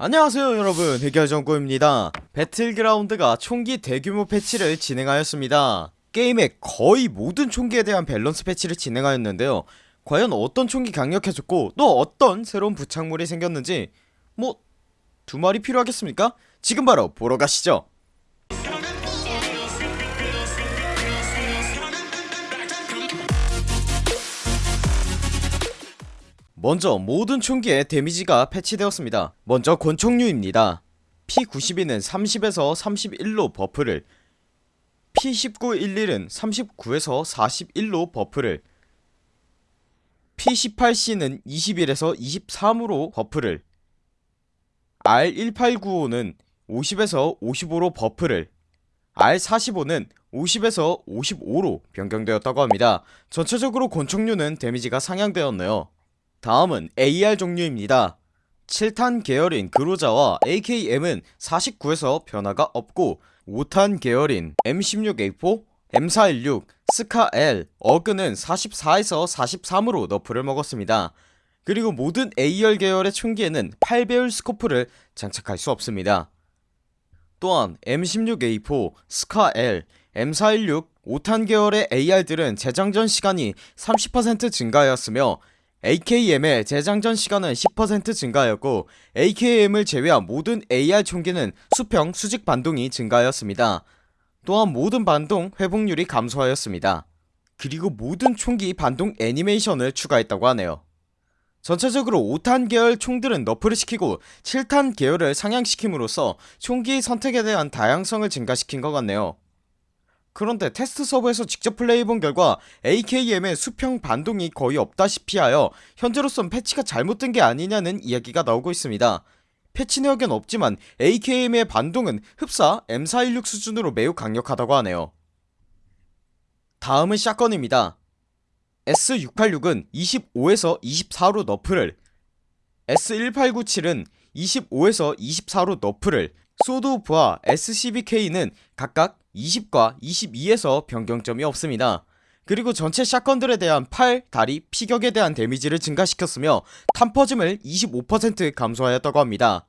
안녕하세요 여러분. 해결정구입니다. 배틀그라운드가 총기 대규모 패치를 진행하였습니다. 게임의 거의 모든 총기에 대한 밸런스 패치를 진행하였는데요. 과연 어떤 총기 강력해졌고 또 어떤 새로운 부착물이 생겼는지 뭐 두 마리 필요하겠습니까? 지금 바로 보러 가시죠 먼저 모든 총기에 데미지가 패치되었습니다. 먼저 권총류입니다. P92는 30에서 31로 buff를 P1911은 39에서 41로 buff를 P18C는 21에서 23으로 buff를 R1895는 50에서 55로 buff를 R45는 50에서 55로 변경되었다고 합니다. 전체적으로 권총류는 데미지가 상향되었네요 다음은 AR 종류입니다. 7탄 계열인 그로자와 AKM은 49에서 변화가 없고 5탄 계열인 M16A4, M416, 스카-L, 어그는 44에서 43으로 너프를 먹었습니다. 그리고 모든 AR 계열의 총기에는 8배율 스코프를 장착할 수 없습니다. 또한 M16A4, 스카-L, M416, 5탄 계열의 AR들은 재장전 시간이 30% 증가하였으며 AKM의 재장전 시간은 10% 증가하였고 AKM을 제외한 모든 AR 총기는 수평 수직 반동이 증가하였습니다. 또한 모든 반동 회복률이 감소하였습니다. 그리고 모든 총기 반동 애니메이션을 추가했다고 하네요. 전체적으로 5탄 계열 총들은 너프를 시키고 7탄 계열을 상향시킴으로써 총기 선택에 대한 다양성을 증가시킨 것 같네요 그런데 테스트 서버에서 직접 플레이해본 결과 AKM의 수평 반동이 거의 없다시피 하여 현재로선 패치가 잘못된 게 아니냐는 이야기가 나오고 있습니다. 패치 내역엔 없지만 AKM의 반동은 흡사 M416 수준으로 매우 강력하다고 하네요. 다음은 샷건입니다. S686은 25에서 24로 너프를 S1897은 25에서 24로 너프를 Sawed-off와 S12K는 각각 20과 22에서 변경점이 없습니다. 그리고 전체 shotgun들에 대한 팔, 다리, 피격에 대한 데미지를 증가시켰으며 탄퍼짐을 25% 감소하였다고 합니다.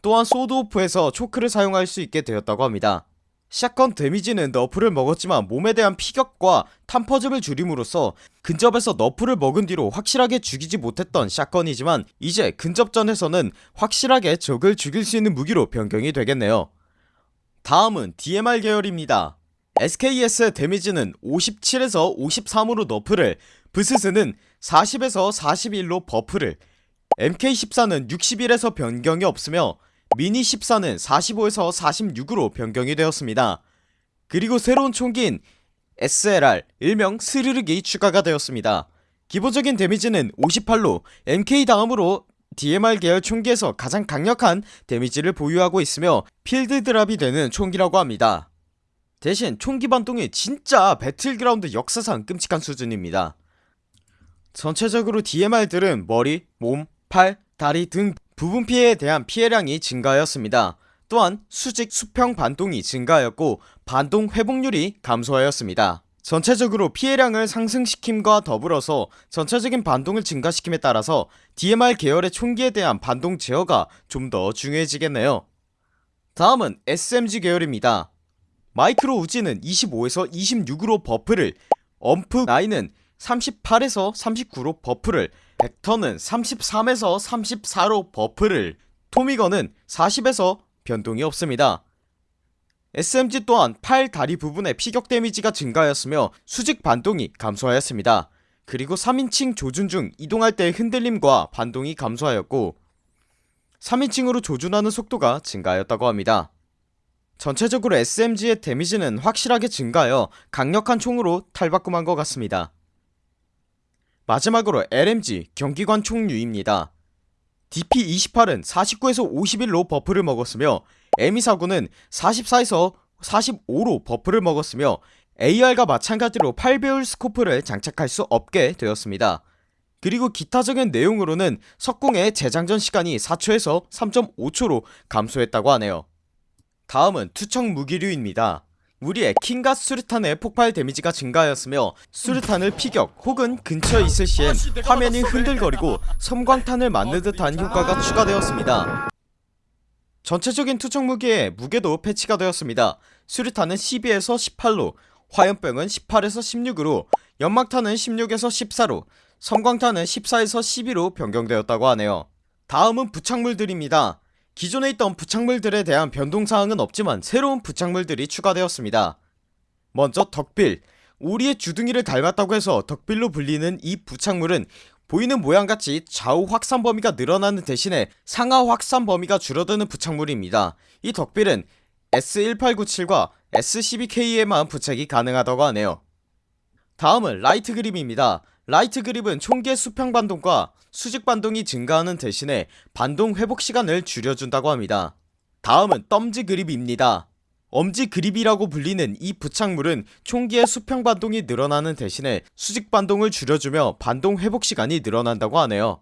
또한 Sawed-off에서 choke를 사용할 수 있게 되었다고 합니다. shotgun 데미지는 nerf를 먹었지만 몸에 대한 피격과 탄퍼짐을 줄임으로써 근접에서 nerf를 먹은 뒤로 확실하게 죽이지 못했던 shotgun이지만 이제 근접전에서는 확실하게 적을 죽일 수 있는 무기로 변경이 되겠네요 다음은 DMR 계열입니다. SKS의 데미지는 57에서 53으로 nerf를 브스스는 40에서 41로 buff를 MK14는 61에서 변경이 없으며 미니 14는 45에서 46으로 변경이 되었습니다. 그리고 새로운 총기인 SLR 일명 스르륵이 추가가 되었습니다. 기본적인 데미지는 58로 MK 다음으로 DMR 계열 총기에서 가장 강력한 데미지를 보유하고 있으며 필드 drop이 되는 총기라고 합니다. 대신 총기 반동이 진짜 배틀그라운드 역사상 끔찍한 수준입니다. 전체적으로 DMR들은 머리, 몸, 팔, 다리 등 부분 피해에 대한 피해량이 증가하였습니다. 또한 수직 수평 반동이 증가하였고 반동 회복률이 감소하였습니다 전체적으로 피해량을 상승시킴과 더불어서 전체적인 반동을 증가시킴에 따라서 DMR 계열의 총기에 대한 반동 제어가 좀 더 중요해지겠네요. 다음은 SMG 계열입니다. 마이크로 우지는 25에서 26으로 buff를 엄프 9은 38에서 39로 buff를 벡터는 33에서 34로 buff를 토미건은 40에서 변동이 없습니다 SMG 또한 팔 다리 부분의 피격 데미지가 증가하였으며 수직 반동이 감소하였습니다. 그리고 3인칭 조준 중 이동할 때의 흔들림과 반동이 감소하였고 3인칭으로 조준하는 속도가 증가하였다고 합니다. 전체적으로 SMG의 데미지는 확실하게 증가하여 강력한 총으로 탈바꿈한 것 같습니다. 마지막으로 LMG 경기관총류입니다. DP28은 49에서 51로 buff를 먹었으며 M249는 44에서 45로 buff를 먹었으며 AR과 마찬가지로 8배율 scope를 장착할 수 없게 되었습니다. 그리고 기타적인 내용으로는 석궁의 재장전 시간이 4초에서 3.5초로 감소했다고 하네요. 다음은 투척 무기류입니다. 우리의 킹과 수류탄의 폭발 데미지가 증가하였으며 수류탄을 피격 혹은 근처에 있을 시엔 화면이 흔들거리고 섬광탄을 맞는 듯한 효과가 추가되었습니다 전체적인 투척 무기의 무게도 패치가 되었습니다. 수류탄은 12에서 18로 화염병은 18에서 16으로 연막탄은 16에서 14로 섬광탄은 14에서 12로 변경되었다고 하네요. 다음은 부착물들입니다. 기존에 있던 부착물들에 대한 변동사항은 없지만 새로운 부착물들이 추가되었습니다. 먼저 덕빌. 오리의 주둥이를 닮았다고 해서 덕빌로 불리는 이 부착물은 보이는 모양같이 좌우 확산 범위가 늘어나는 대신에 상하 확산 범위가 줄어드는 부착물입니다. 이 duckbill은 S1897과 S12K에만 부착이 가능하다고 하네요. 다음은 light grip입니다. light grip은 총기의 수평 반동과 수직 반동이 증가하는 대신에 반동 회복 시간을 줄여준다고 합니다. 다음은 thumb grip입니다 엄지 그립이라고 불리는 이 부착물은 총기의 수평 반동이 늘어나는 대신에 수직 반동을 줄여주며 반동 회복 시간이 늘어난다고 하네요.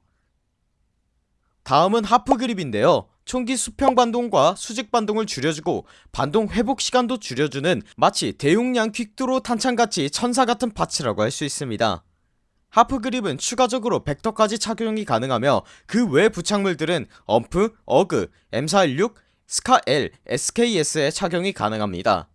다음은 하프 그립인데요. 총기 수평 반동과 수직 반동을 줄여주고 반동 회복 시간도 줄여주는 마치 대용량 퀵드로 탄창같이 천사같은 파츠라고 할 수 있습니다. 하프 그립은 추가적으로 벡터까지 착용이 가능하며 그 외 부착물들은 엄프, 어그, M416, 스카-L, SKS에 착용이 가능합니다.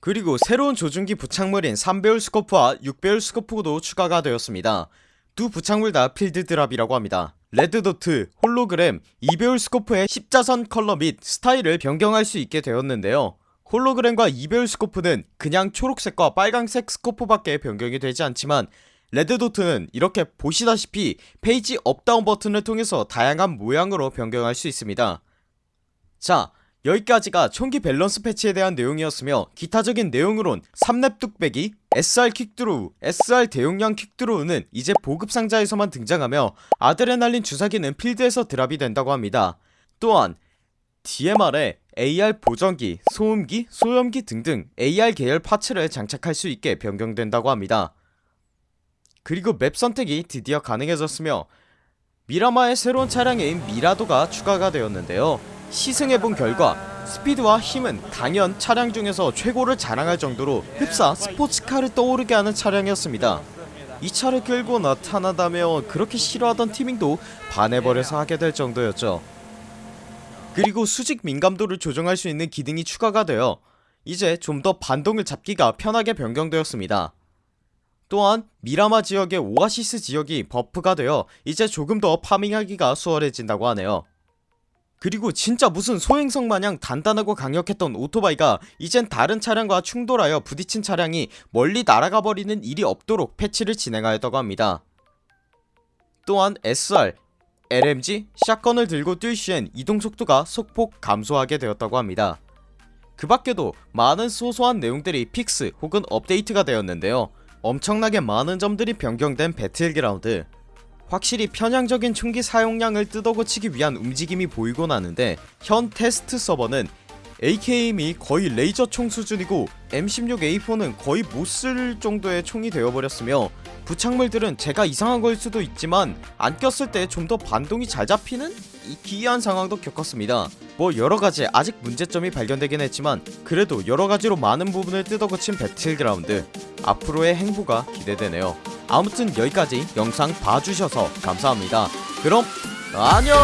그리고 새로운 조준기 부착물인 3배율 스코프와 6배율 스코프도 추가가 되었습니다. 두 부착물 다 필드 drop이라고 합니다. red dot, 홀로그램, 2배율 scope의 십자선 컬러 및 스타일을 변경할 수 있게 되었는데요. 홀로그램과 2배율 스코프는 그냥 초록색과 빨강색 scope밖에 변경이 되지 않지만 red dot는 이렇게 보시다시피 page up down 버튼을 통해서 다양한 모양으로 변경할 수 있습니다 자 여기까지가 총기 밸런스 패치에 대한 내용이었으며 기타적인 내용으론 3렙 뚝배기, SR quick draw, SR 대용량 quick draw는 이제 보급 상자에서만 등장하며 아드레날린 주사기는 필드에서 drop이 된다고 합니다. 또한 DMR에 AR 보정기, 소음기, 소염기 등등 AR 계열 파츠를 장착할 수 있게 변경된다고 합니다. 그리고 맵 선택이 드디어 가능해졌으며 미라마의 새로운 차량인 미라도가 추가가 되었는데요 시승해본 결과 스피드와 힘은 단연 차량 중에서 최고를 자랑할 정도로 흡사 스포츠카를 떠오르게 하는 차량이었습니다. 이 차를 끌고 나타나다며 그렇게 싫어하던 티밍도 반해버려서 하게 될 정도였죠. 그리고 수직 민감도를 조정할 수 있는 기능이 추가가 되어 이제 좀 더 반동을 잡기가 편하게 변경되었습니다. 또한 미라마 지역의 오아시스 지역이 buff가 되어 이제 조금 더 farming하기가 수월해진다고 하네요 그리고 진짜 무슨 소행성 마냥 단단하고 강력했던 오토바이가 이젠 다른 차량과 충돌하여 부딪힌 차량이 멀리 날아가 버리는 일이 없도록 패치를 진행하였다고 합니다. 또한 SR, LMG, shotgun을 들고 뛸 시엔 이동속도가 소폭 감소하게 되었다고 합니다. 그 밖에도 많은 소소한 내용들이 fix 혹은 업데이트가 되었는데요. 엄청나게 많은 점들이 변경된 배틀그라운드 확실히 편향적인 총기 사용량을 뜯어고치기 위한 움직임이 보이곤 하는데 현 테스트 서버는 AKM이 거의 레이저 총 수준이고 M16A4는 거의 못 쓸 정도의 총이 되어버렸으며 부착물들은 제가 이상한 걸 수도 있지만 안 꼈을 때 좀 더 반동이 잘 잡히는 이 기이한 상황도 겪었습니다. 뭐 여러가지 아직 문제점이 발견되긴 했지만 그래도 여러가지로 많은 부분을 뜯어고친 배틀그라운드. 앞으로의 행보가 기대되네요 아무튼 여기까지 영상 봐주셔서 감사합니다. 그럼 안녕